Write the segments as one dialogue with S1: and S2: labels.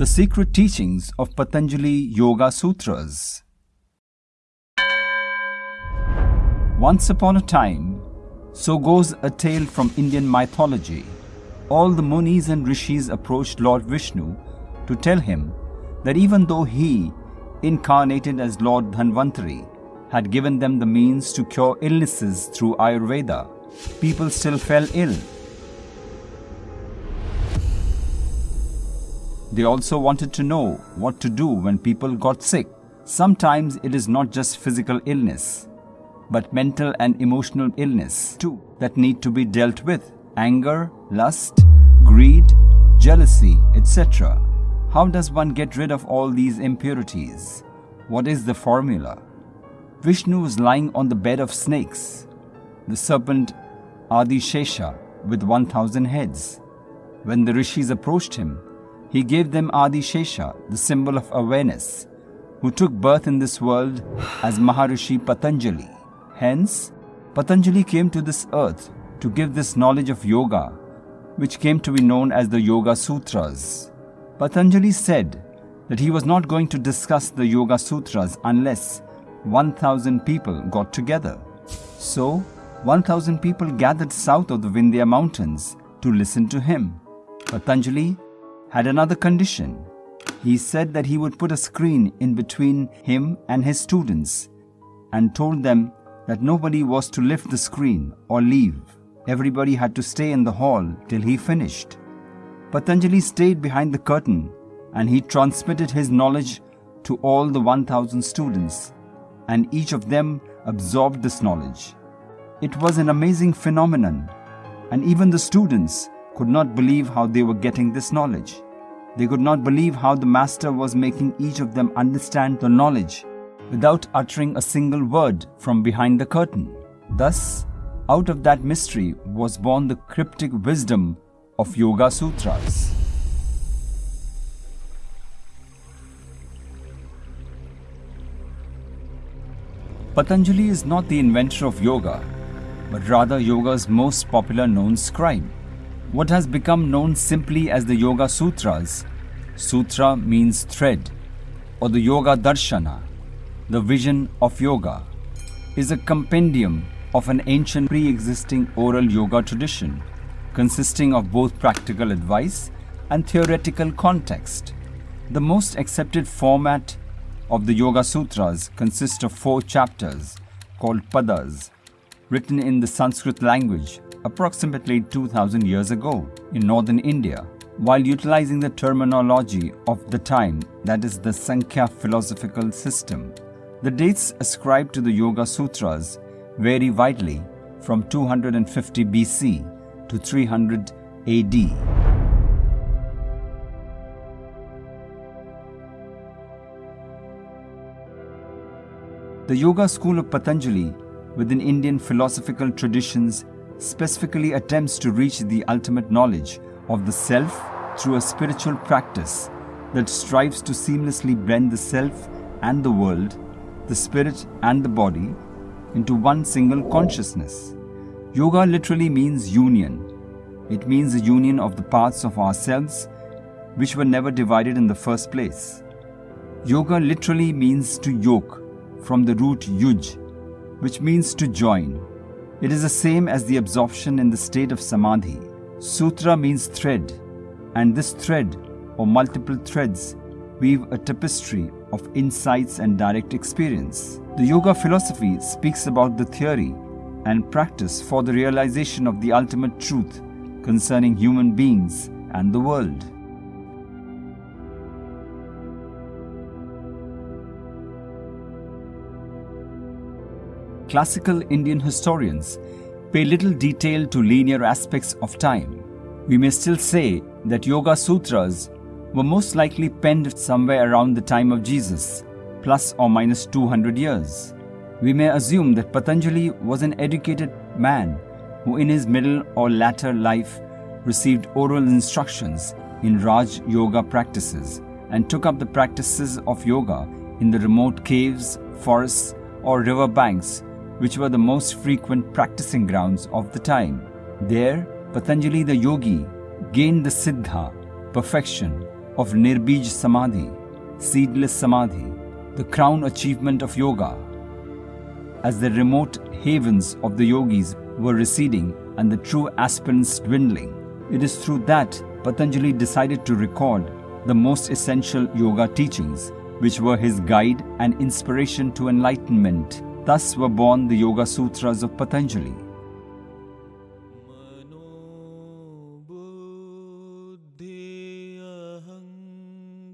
S1: The Secret Teachings of Patanjali Yoga Sutras. Once upon a time, so goes a tale from Indian mythology. All the Munis and Rishis approached Lord Vishnu to tell him that even though he, incarnated as Lord Dhanvantari, had given them the means to cure illnesses through Ayurveda, people still fell ill. They also wanted to know what to do when people got sick. Sometimes it is not just physical illness, but mental and emotional illness too that need to be dealt with anger, lust, greed, jealousy, etc. How does one get rid of all these impurities? What is the formula? Vishnu was lying on the bed of snakes, the serpent Adishesha with 1000 heads. When the rishis approached him, he gave them Adi Shesha, the symbol of awareness, who took birth in this world as Maharishi Patanjali. Hence, Patanjali came to this earth to give this knowledge of yoga, which came to be known as the Yoga Sutras. Patanjali said that he was not going to discuss the Yoga Sutras unless 1000 people got together. So, 1000 people gathered south of the Vindhya mountains to listen to him. Patanjali had another condition. He said that he would put a screen in between him and his students and told them that nobody was to lift the screen or leave. Everybody had to stay in the hall till he finished. Patanjali stayed behind the curtain and he transmitted his knowledge to all the 1000 students, and each of them absorbed this knowledge. It was an amazing phenomenon, and even the students could not believe how they were getting this knowledge. They could not believe how the Master was making each of them understand the knowledge without uttering a single word from behind the curtain. Thus, out of that mystery was born the cryptic wisdom of Yoga Sutras. Patanjali is not the inventor of yoga, but rather yoga's most popular known scribe. What has become known simply as the Yoga Sutras, Sutra means thread, or the Yoga Darshana, the vision of yoga, is a compendium of an ancient pre existing oral yoga tradition consisting of both practical advice and theoretical context. The most accepted format of the Yoga Sutras consists of four chapters called padas, written in the Sanskrit language approximately 2000 years ago in northern India, while utilizing the terminology of the time, that is the Sankhya philosophical system. The dates ascribed to the Yoga Sutras vary widely from 250 BC to 300 AD. The Yoga school of Patanjali, within Indian philosophical traditions, specifically attempts to reach the ultimate knowledge of the self through a spiritual practice that strives to seamlessly blend the self and the world the spirit and the body into one single consciousness. Yoga literally means union. It means the union of the parts of ourselves which were never divided in the first place. Yoga literally means to yoke from the root yuj, which means to join. It is the same as the absorption in the state of samadhi. Sutra means thread, and this thread or multiple threads weave a tapestry of insights and direct experience. The yoga philosophy speaks about the theory and practice for the realization of the ultimate truth concerning human beings and the world. Classical Indian historians pay little detail to linear aspects of time. We may still say that Yoga Sutras were most likely penned somewhere around the time of Jesus, plus or minus 200 years. We may assume that Patanjali was an educated man who, in his middle or latter life, received oral instructions in Raj Yoga practices and took up the practices of yoga in the remote caves, forests, or river banks, which were the most frequent practicing grounds of the time. There, Patanjali the yogi gained the Siddha, perfection, of Nirbij Samadhi, seedless Samadhi, the crown achievement of yoga. As the remote havens of the yogis were receding and the true aspirants dwindling, it is through that Patanjali decided to record the most essential yoga teachings, which were his guide and inspiration to enlightenment. Thus were born the Yoga Sutras of Patanjali.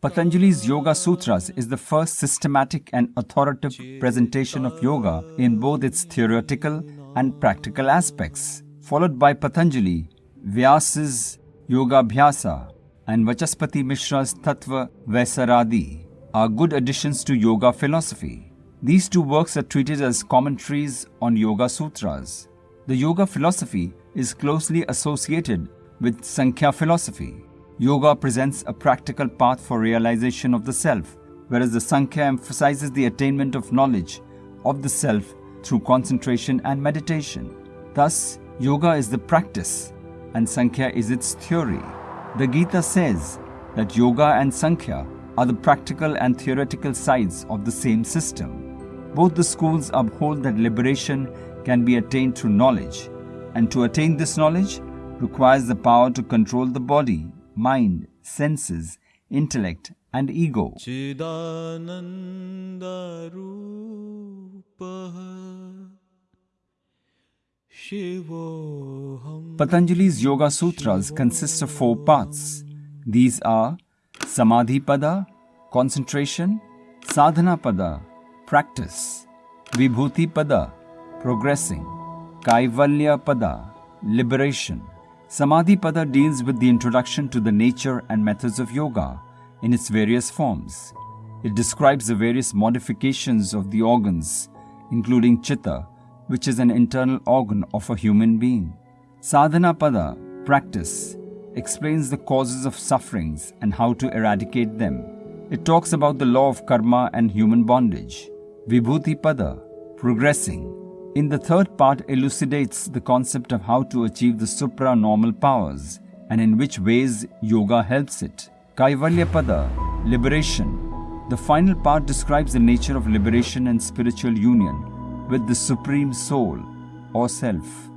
S1: Patanjali's Yoga Sutras is the first systematic and authoritative presentation of yoga in both its theoretical and practical aspects, followed by Patanjali, Vyasa's Yoga Bhashya, and Vachaspati Mishra's Tattva Vaisaradi are good additions to yoga philosophy. These two works are treated as commentaries on Yoga Sutras. The yoga philosophy is closely associated with Sankhya philosophy. Yoga presents a practical path for realization of the self, whereas the Sankhya emphasizes the attainment of knowledge of the self through concentration and meditation. Thus, yoga is the practice and Sankhya is its theory. The Gita says that yoga and Sankhya are the practical and theoretical sides of the same system. Both the schools uphold that liberation can be attained through knowledge, and to attain this knowledge requires the power to control the body mind, senses, intellect, and ego. Patanjali's Yoga Sutras consist of four parts. These are Samadhi Pada, concentration, Sadhana Pada, practice, Vibhuti Pada, progressing, Kaivalya Pada, liberation, Samadhi Pada deals with the introduction to the nature and methods of yoga in its various forms. It describes the various modifications of the organs, including chitta, which is an internal organ of a human being. Sadhana Pada, practice, explains the causes of sufferings and how to eradicate them. It talks about the law of karma and human bondage. Vibhuti Pada, progressing, in the third part elucidates the concept of how to achieve the supranormal powers and in which ways yoga helps it. Kaivalya Pada, liberation. The final part describes the nature of liberation and spiritual union with the supreme soul or self.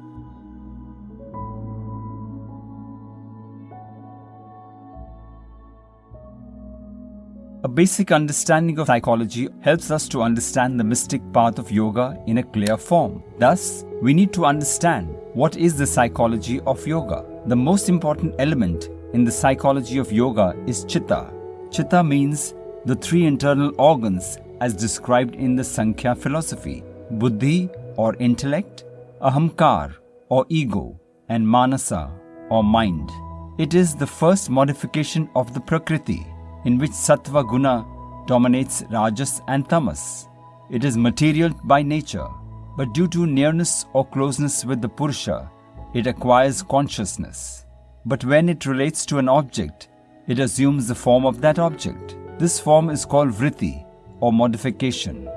S1: A basic understanding of psychology helps us to understand the mystic path of yoga in a clear form. Thus, we need to understand what is the psychology of yoga. The most important element in the psychology of yoga is chitta. Chitta means the three internal organs as described in the Sankhya philosophy buddhi or intellect, ahamkar or ego, and manasa or mind. It is the first modification of the Prakriti in which sattva guna dominates rajas and tamas. It is material by nature, but due to nearness or closeness with the purusha, it acquires consciousness. But when it relates to an object, it assumes the form of that object. This form is called vritti or modification.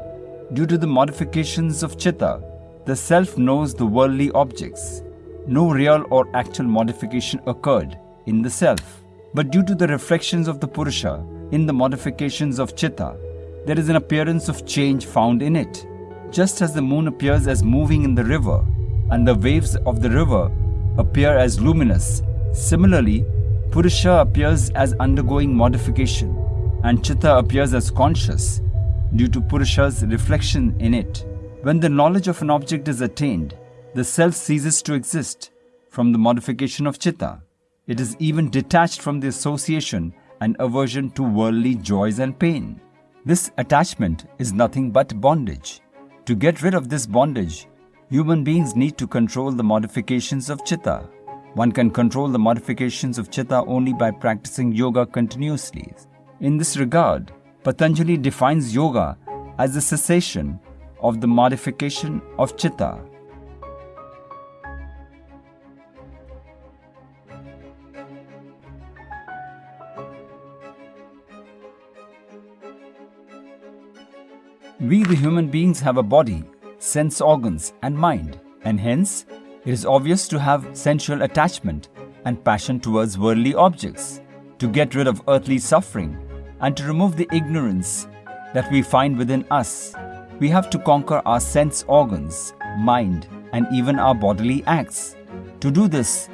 S1: Due to the modifications of chitta, the self knows the worldly objects. No real or actual modification occurred in the self. But due to the reflections of the Purusha in the modifications of Chitta, there is an appearance of change found in it. Just as the moon appears as moving in the river, and the waves of the river appear as luminous, similarly, Purusha appears as undergoing modification, and Chitta appears as conscious due to Purusha's reflection in it. When the knowledge of an object is attained, the self ceases to exist from the modification of Chitta. It is even detached from the association and aversion to worldly joys and pain. This attachment is nothing but bondage. To get rid of this bondage, human beings need to control the modifications of chitta. One can control the modifications of chitta only by practicing yoga continuously. In this regard, Patanjali defines yoga as the cessation of the modification of chitta We, the human beings, have a body, sense organs, and mind, and hence it is obvious to have sensual attachment and passion towards worldly objects. to get rid of earthly suffering and to remove the ignorance that we find within us, we have to conquer our sense organs, mind, and even our bodily acts. To do this,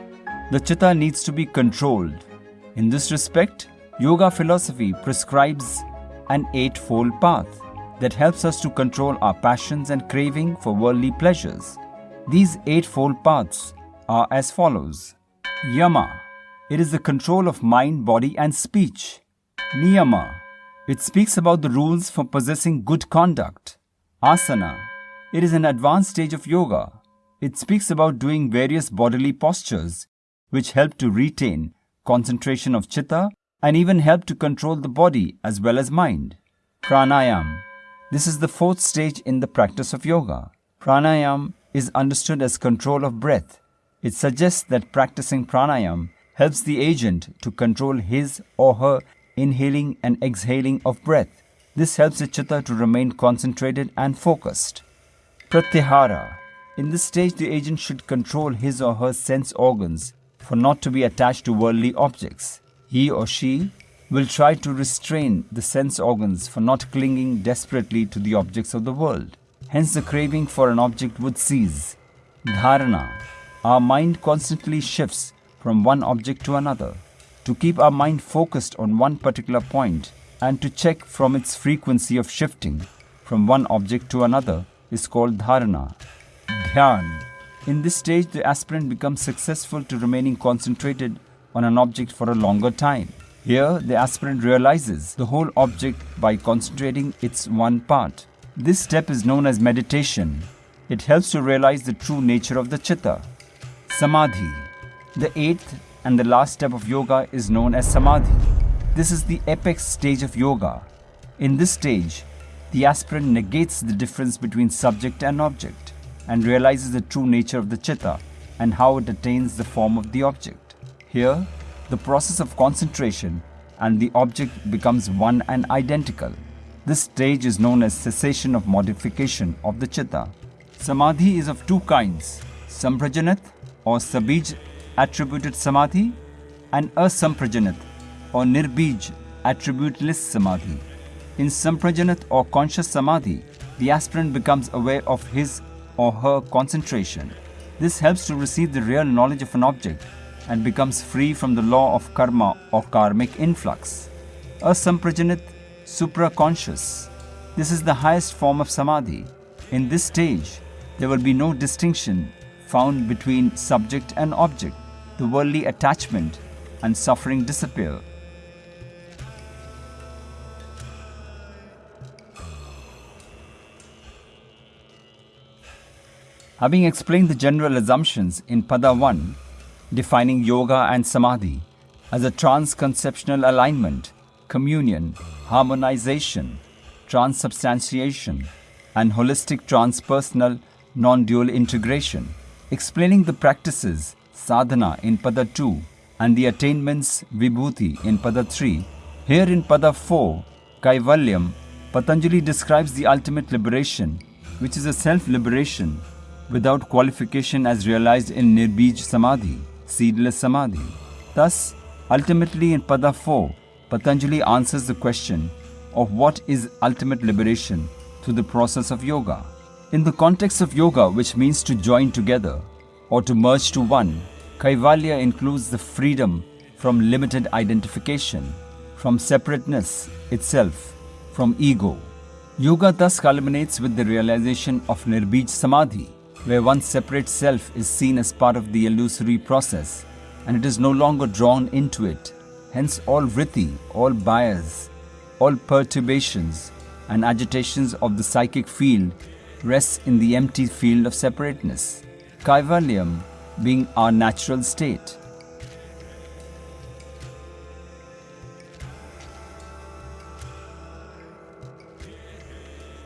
S1: the chitta needs to be controlled. In this respect, yoga philosophy prescribes an eightfold path that helps us to control our passions and craving for worldly pleasures. These eightfold paths are as follows Yama, it is the control of mind, body, and speech. Niyama, it speaks about the rules for possessing good conduct. Asana, it is an advanced stage of yoga. It speaks about doing various bodily postures which help to retain concentration of chitta and even help to control the body as well as mind. Pranayam, this is the fourth stage in the practice of yoga. Pranayam is understood as control of breath. It suggests that practicing pranayam helps the agent to control his or her inhaling and exhaling of breath. This helps the chitta to remain concentrated and focused. Pratyahara. In this stage, the agent should control his or her sense organs for not to be attached to worldly objects. He or she will try to restrain the sense organs for not clinging desperately to the objects of the world. Hence, the craving for an object would cease. Dharana. Our mind constantly shifts from one object to another to keep our mind focused on one particular point and to check from its frequency of shifting from one object to another is called dharana. Dhyan. In this stage, the aspirant becomes successful to remaining concentrated on an object for a longer time. Here, the aspirant realizes the whole object by concentrating its one part. This step is known as meditation. It helps to realize the true nature of the chitta. Samadhi. The eighth and the last step of yoga is known as samadhi. This is the apex stage of yoga. In this stage, the aspirant negates the difference between subject and object and realizes the true nature of the chitta and how it attains the form of the object. Here, the process of concentration and the object becomes one and identical. This stage is known as cessation of modification of the chitta. Samadhi is of two kinds, samprajanat or sabij attributed samadhi and asamprajanat or nirbij attributeless samadhi. In samprajanat or conscious samadhi, the aspirant becomes aware of his or her concentration. This helps to receive the real knowledge of an object and becomes free from the law of karma or karmic influx. Asamprajanat supraconscious. This is the highest form of samadhi. In this stage, there will be no distinction found between subject and object the worldly attachment and suffering disappear. Having explained the general assumptions in Pada 1, defining yoga and samadhi as a trans-conceptual alignment, communion, harmonization, transubstantiation, and holistic transpersonal non-dual integration, explaining the practices sadhana in Pada 2 and the attainments vibhuti in Pada 3. Here in Pada 4, Kaivalyam, Patanjali describes the ultimate liberation, which is a self-liberation without qualification as realized in Nirbij Samadhi, seedless Samadhi. Thus, ultimately in Pada 4, Patanjali answers the question of what is ultimate liberation through the process of yoga. In the context of yoga, which means to join together, or to merge to one, Kaivalya includes the freedom from limited identification, from separateness itself, from ego. Yoga thus culminates with the realization of Nirbij Samadhi, where one's separate self is seen as part of the illusory process and it is no longer drawn into it. Hence, all vritti, all bias, all perturbations and agitations of the psychic field rests in the empty field of separateness. Kaivalyam being our natural state.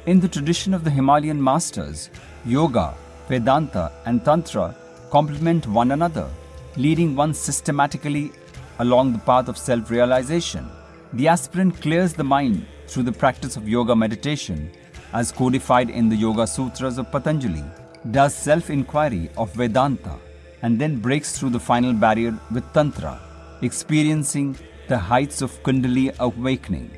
S1: In the tradition of the Himalayan masters, yoga, Vedanta, and Tantra complement one another, leading one systematically along the path of self realization. The aspirant clears the mind through the practice of yoga meditation, as codified in the Yoga Sutras of Patanjali, does self inquiry of Vedanta, and then breaks through the final barrier with Tantra, experiencing the heights of Kundalini awakening.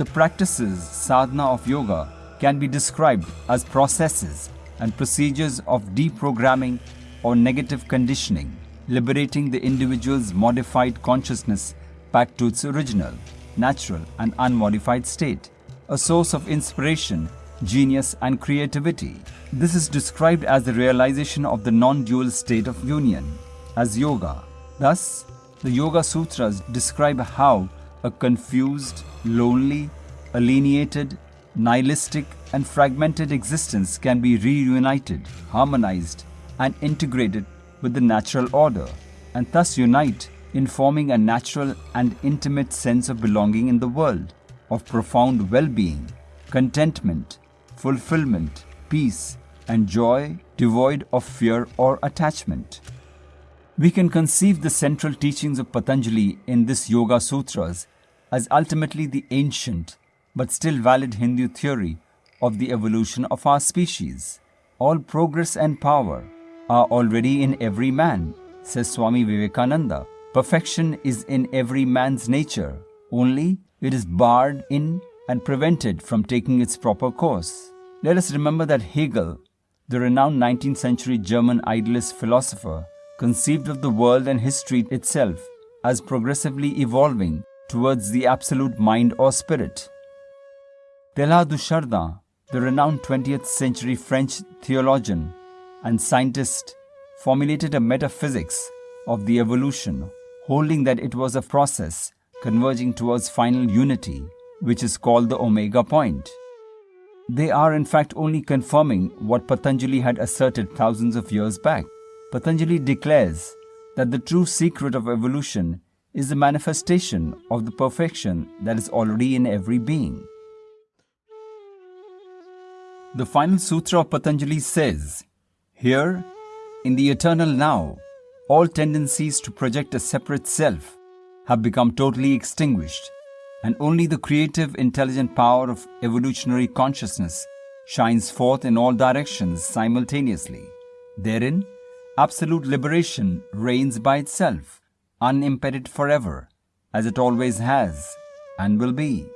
S1: The practices sadhana of yoga can be described as processes and procedures of deprogramming or negative conditioning, liberating the individual's modified consciousness back to its original, natural, and unmodified state, a source of inspiration, genius, and creativity. This is described as the realization of the non dual state of union, as yoga. Thus, the Yoga Sutras describe how a confused, lonely, alienated, nihilistic, and fragmented existence can be reunited, harmonized, and integrated with the natural order, and thus unite in forming a natural and intimate sense of belonging in the world, of profound well being, contentment, fulfillment, peace, and joy devoid of fear or attachment. We can conceive the central teachings of Patanjali in this Yoga Sutras as ultimately the ancient but still valid Hindu theory of the evolution of our species. All progress and power are already in every man, says Swami Vivekananda. Perfection is in every man's nature, only it is barred in and prevented from taking its proper course. Let us remember that Hegel, the renowned 19th century German idealist philosopher, conceived of the world and history itself as progressively evolving towards the absolute mind or spirit. Teilhard de Chardin, the renowned 20th century French theologian and scientist, formulated a metaphysics of the evolution holding that it was a process converging towards final unity, which is called the Omega point. They are in fact only confirming what Patanjali had asserted thousands of years back. Patanjali declares that the true secret of evolution is the manifestation of the perfection that is already in every being. The final sutra of Patanjali says, Here, in the eternal now, all tendencies to project a separate self have become totally extinguished, and only the creative, intelligent power of evolutionary consciousness shines forth in all directions simultaneously. Therein, absolute liberation reigns by itself, unimpeded forever, as it always has and will be.